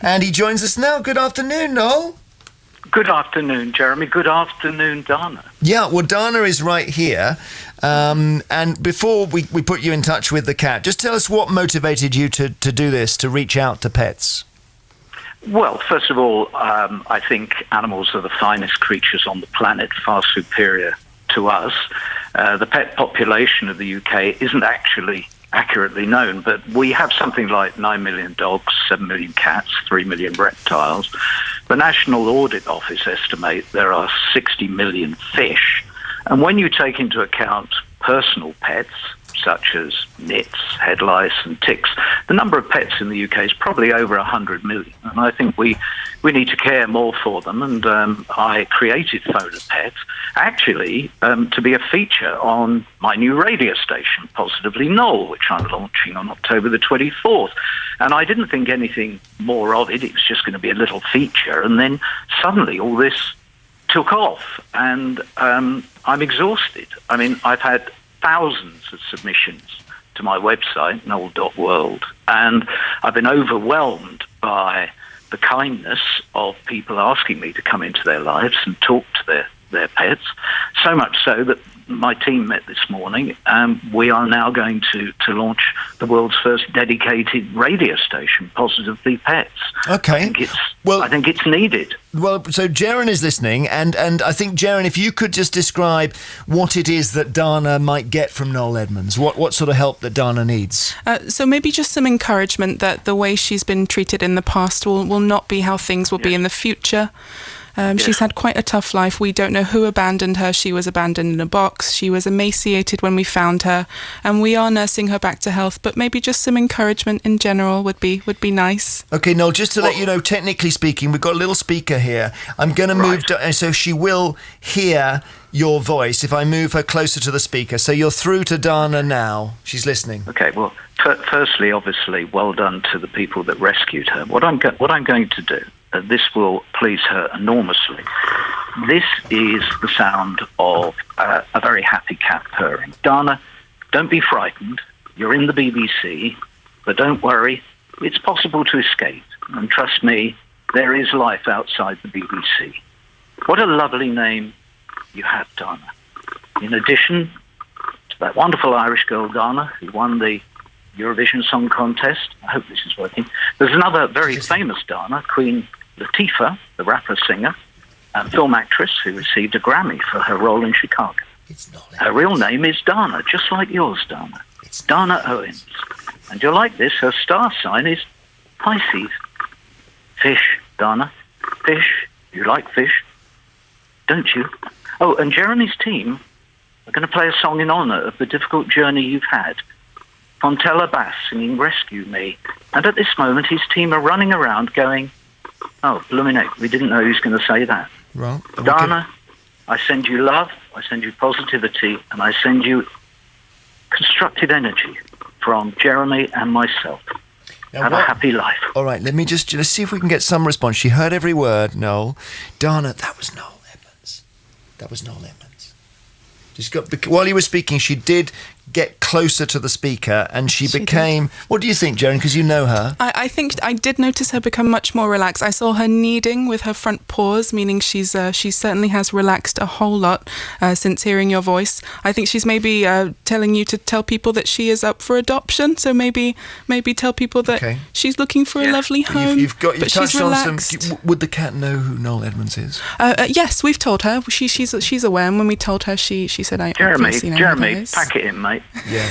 And he joins us now. Good afternoon, Noel. Good afternoon, Jeremy. Good afternoon, Dana. Yeah, well, Dana is right here. Um, and before we, we put you in touch with the cat, just tell us what motivated you to, to do this, to reach out to pets. Well, first of all, um, I think animals are the finest creatures on the planet, far superior to us. Uh, the pet population of the UK isn't actually accurately known, but we have something like 9 million dogs, 7 million cats, 3 million reptiles. The National Audit Office estimate there are 60 million fish. And when you take into account personal pets, such as nits, head lice, and ticks, the number of pets in the UK is probably over 100 million. And I think we, we need to care more for them. And um, I created Phone a Pet actually um, to be a feature on my new radio station, Positively Noel, which I'm launching on October the 24th. And I didn't think anything more of it. It was just going to be a little feature. And then suddenly all this took off. And um, I'm exhausted. I mean, I've had thousands of submissions to my website, noel.world, and I've been overwhelmed by the kindness of people asking me to come into their lives and talk to their, their pets. So much so that my team met this morning, and we are now going to, to launch the world's first dedicated radio station, Positively Pets. Okay. I think it's, well, I think it's needed. Well, so Jaron is listening, and, and I think, Jaron, if you could just describe what it is that Dana might get from Noel Edmonds, what, what sort of help that Dana needs. Uh, so maybe just some encouragement that the way she's been treated in the past will, will not be how things will yes. be in the future. Um, She's had quite a tough life. We don't know who abandoned her. She was abandoned in a box. She was emaciated when we found her, and we are nursing her back to health. But maybe just some encouragement in general would be would be nice. Okay, Noel. Just to let you know, technically speaking, we've got a little speaker here. I'm going right. to move, to, so she will hear your voice if I move her closer to the speaker. So you're through to Dana now. She's listening. Okay. Well, firstly, obviously, well done to the people that rescued her. What I'm go- what I'm going to do uh, this will please her enormously. This is the sound of uh, a very happy cat purring. Dana, don't be frightened. You're in the BBC, but don't worry. It's possible to escape. And trust me, there is life outside the BBC. What a lovely name you have, Dana. In addition to that wonderful Irish girl, Dana, who won the Eurovision Song Contest. I hope this is working. There's another very famous Dana, Queen Latifah, the rapper singer, and film actress who received a Grammy for her role in Chicago. Her real name is Dana, just like yours, Dana. It's Dana Owens. And you'll like this, her star sign is Pisces. Fish, Dana. Fish. You like fish, don't you? Oh, and Jeremy's team are going to play a song in honour of the difficult journey you've had. Fontella Bass singing Rescue Me. And at this moment, his team are running around going, Oh, blooming we didn't know he was going to say that. Well, Dana, I send you love, I send you positivity, and I send you constructive energy from Jeremy and myself. Now Have what? a happy life. All right, let me just let's see if we can get some response. She heard every word. Noel, Dana, that was Noel Edmonds. That was Noel Edmonds. She's got while you were speaking, she did get closer to the speaker and she, she became did. what do you think Joan because you know her. I, I, think I did notice her become much more relaxed. I saw her kneading with her front paws meaning she's uh, she certainly has relaxed a whole lot uh, since hearing your voice. I think she's maybe uh, telling you to tell people that she is up for adoption. So maybe maybe tell people that okay. she's looking for yeah. a lovely home you've, you've got you touched on some would the cat know who Noel Edmonds is? Uh, uh, yes we've told her. She, she's she's aware. And when we told her she she said I Jeremy Jeremy pack it in mate yeah.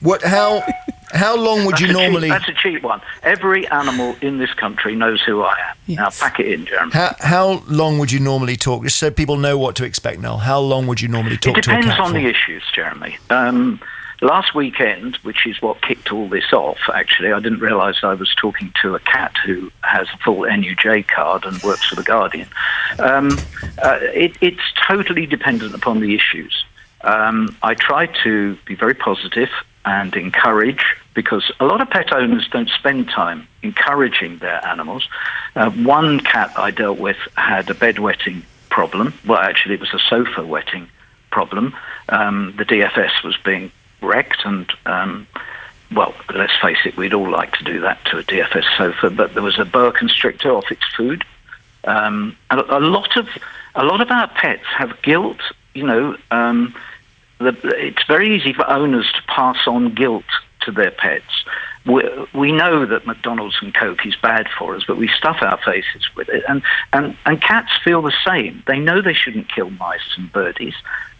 What? How? How long would that's you normally? Cheap, that's a cheap one. Every animal in this country knows who I am. Yes. Now pack it in, Jeremy. How, how long would you normally talk, just so people know what to expect? Now, how long would you normally talk? It depends on for? the issues, Jeremy. Um, last weekend, which is what kicked all this off, actually, I didn't realise I was talking to a cat who has a full NUJ card and works for the Guardian. Um, uh, it, it's totally dependent upon the issues. Um, I try to be very positive and encourage because a lot of pet owners don't spend time encouraging their animals. Uh, one cat I dealt with had a bedwetting problem. Well, actually, it was a sofa wetting problem. Um, the DFS was being wrecked, and um, well, let's face it, we'd all like to do that to a DFS sofa, but there was a boa constrictor off its food. Um, a lot of a lot of our pets have guilt. You know, um, the, it's very easy for owners to pass on guilt to their pets. We, we know that McDonald's and Coke is bad for us, but we stuff our faces with it. And, and, and cats feel the same. They know they shouldn't kill mice and birdies,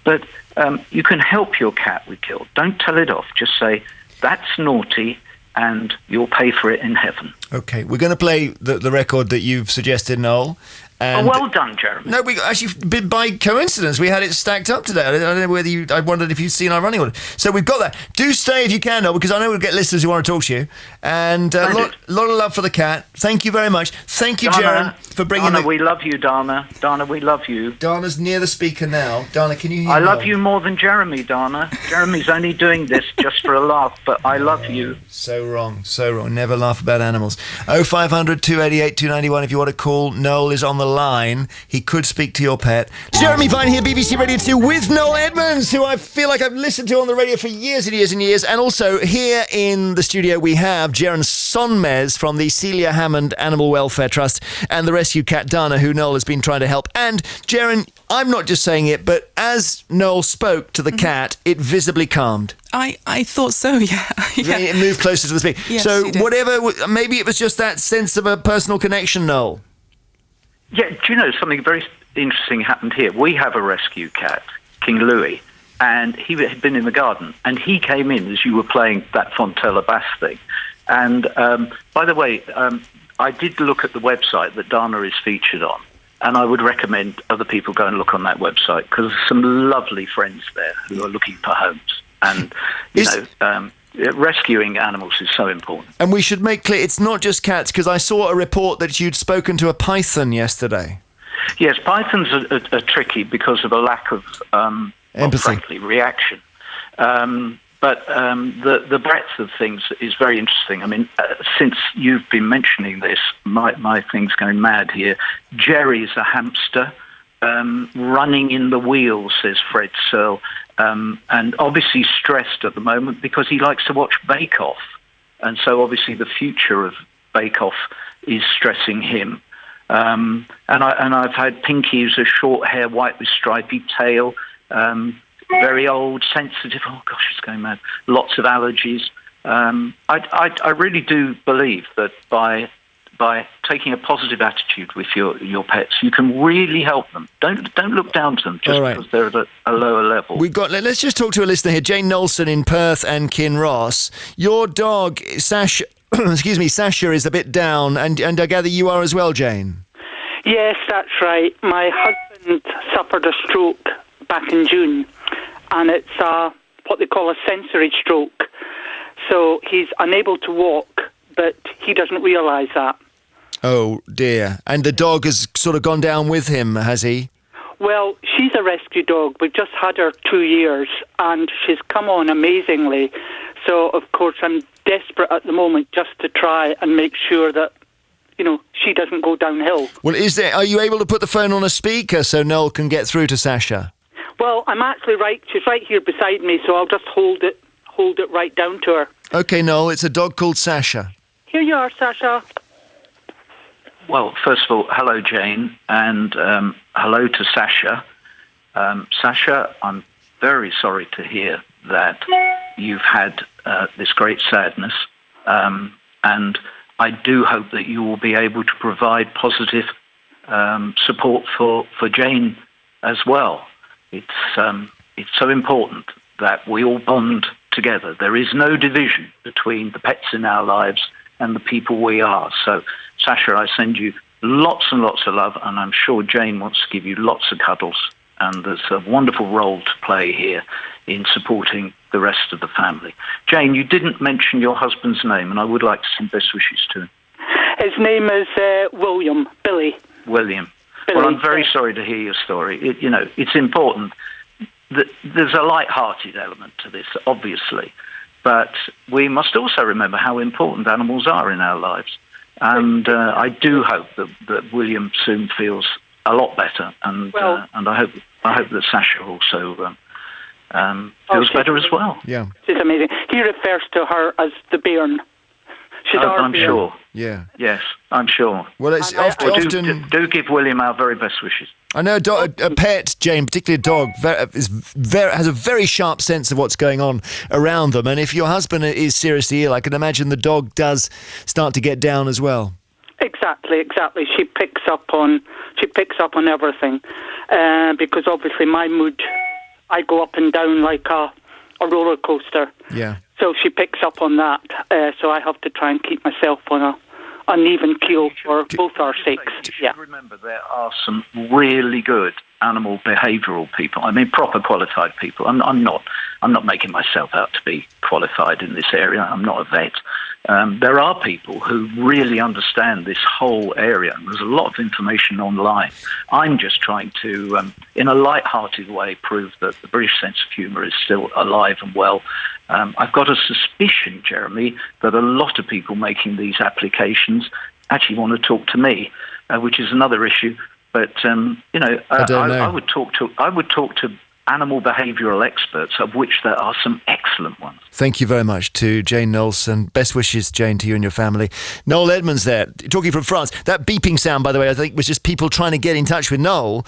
but um, you can help your cat with guilt. Don't tell it off. Just say, that's naughty, and you'll pay for it in heaven. Okay, we're going to play the, the record that you've suggested, Noel. And oh, well done, Jeremy. No, we actually by coincidence we had it stacked up today. I don't know whether you. I wondered if you'd seen our running order. So we've got that. Do stay if you can, though, because I know we'll get listeners who want to talk to you. And a uh, lot, lot, of love for the cat. Thank you very much. Thank you, Jeremy, for bringing. Dana, the... we love you, Dana. Dana, we love you. Dana's near the speaker now. Dana, can you hear? Me? I love you more than Jeremy, Dana. Jeremy's only doing this just for a laugh, but I love you. So wrong, so wrong. Never laugh about animals. Oh five hundred two eighty eight two ninety one. If you want to call, Noel is on the line. He could speak to your pet. Jeremy Vine here, BBC Radio 2, with Noel Edmonds, who I feel like I've listened to on the radio for years and years and years. And also here in the studio, we have Jaron Sonmez from the Celia Hammond Animal Welfare Trust and the rescue cat Dana, who Noel has been trying to help. And Jaron, I'm not just saying it, but as Noel spoke to the mm-hmm. cat, it visibly calmed. I, I thought so, yeah. yeah. It moved closer to the speaker. Yes, so, whatever, maybe it was just that sense of a personal connection, Noel. Yeah, do you know something very interesting happened here? We have a rescue cat, King Louis, and he had been in the garden, and he came in as you were playing that Fontella Bass thing. And um, by the way, um, I did look at the website that Dana is featured on, and I would recommend other people go and look on that website because there's some lovely friends there who are looking for homes. And you is, know, um, rescuing animals is so important. And we should make clear it's not just cats, because I saw a report that you'd spoken to a python yesterday. Yes, pythons are, are, are tricky because of a lack of, um, well, frankly, reaction. Um, but um, the the breadth of things is very interesting. I mean, uh, since you've been mentioning this, my my thing's going mad here. Jerry's a hamster. Um, running in the wheel, says Fred Searle um, and obviously stressed at the moment because he likes to watch Bake Off, and so obviously the future of Bake Off is stressing him. Um, and I and I've had Pinky, who's a short hair, white with stripy tail, um, very old, sensitive. Oh gosh, it's going mad. Lots of allergies. Um, I, I, I really do believe that by by taking a positive attitude with your, your pets, you can really help them. Don't don't look down to them just right. because they're at a, a, lower level. We've got. Let's just talk to a listener here, Jane Nolson in Perth and Kinross. Your dog, Sasha. excuse me, Sasha is a bit down, and and I gather you are as well, Jane. Yes, that's right. My husband suffered a stroke back in June, and it's a, what they call a sensory stroke. So he's unable to walk, but he doesn't realise that. Oh dear. And the dog has sort of gone down with him, has he? Well, she's a rescue dog. We've just had her two years and she's come on amazingly. So, of course, I'm desperate at the moment just to try and make sure that, you know, she doesn't go downhill. Well, is there, are you able to put the phone on a speaker so Noel can get through to Sasha? Well, I'm actually right. She's right here beside me, so I'll just hold it, hold it right down to her. Okay, Noel, it's a dog called Sasha. Here you are, Sasha. Well, first of all, hello, Jane, and um, hello to Sasha. Um, Sasha, I'm very sorry to hear that you've had uh, this great sadness, um, and I do hope that you will be able to provide positive um, support for, for Jane as well. It's um, it's so important that we all bond together. There is no division between the pets in our lives and the people we are. So, Sasha, I send you lots and lots of love, and I'm sure Jane wants to give you lots of cuddles. And there's a wonderful role to play here in supporting the rest of the family. Jane, you didn't mention your husband's name, and I would like to send best wishes to him. His name is uh, William, Billy. William. Billy, well, I'm very sorry to hear your story. It, you know, it's important. That there's a light-hearted element to this, obviously. But we must also remember how important animals are in our lives. And uh, I do hope that, that William soon feels a lot better, and uh, well, uh, and I hope I hope that Sasha also um, um, Oh, feels she's better as well. Yeah, She's amazing. He refers to her as the bairn. She's Oh, I'm sure. yeah. Yes, I'm sure. Well, it's I- often, I Do, often do, do give William our very best wishes. I know a, do- a, a pet, Jane, particularly a dog, ver- is very, has a very sharp sense of what's going on around them. And if your husband is seriously ill, I can imagine the dog does start to get down as well. Exactly, exactly. She picks up on she picks up on everything uh, because obviously my mood, I go up and down like a a roller coaster. Yeah. So she picks up on that. Uh, so I have to try and keep myself on a an even keel for both our sakes. You should Yeah. remember there are some really good animal behavioural people. I mean, proper qualified people. I'm, I'm not. I'm not making myself out to be qualified in this area. I'm not a vet. Um, there are people who really understand this whole area. There's a lot of information online. I'm just trying to, um, in a light-hearted way, prove that the British sense of humour is still alive and well. Um, I've got a suspicion, Jeremy, that a lot of people making these applications actually want to talk to me, uh, which is another issue. But um, you know, uh, don't know. I, would talk to I would talk to animal behavioural experts, of which there are some excellent ones. Thank you very much to Jane Knowlson. Best wishes, Jane, to you and your family. Noel Edmonds there, talking from France. That beeping sound, by the way, I think was just people trying to get in touch with Noel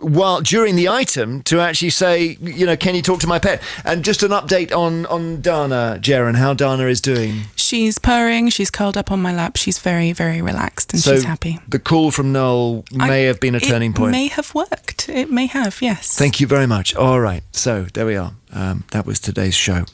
while during the item to actually say, you know, can you talk to my pet? And just an update on on Dana, Jaron, how Dana is doing. She's purring. She's curled up on my lap. She's very, very relaxed and so she's happy. the call from Noel may I- have been a turning point. it. May have worked. It may have. Yes. Thank you very much. All right, so there we are. Um, that was today's show.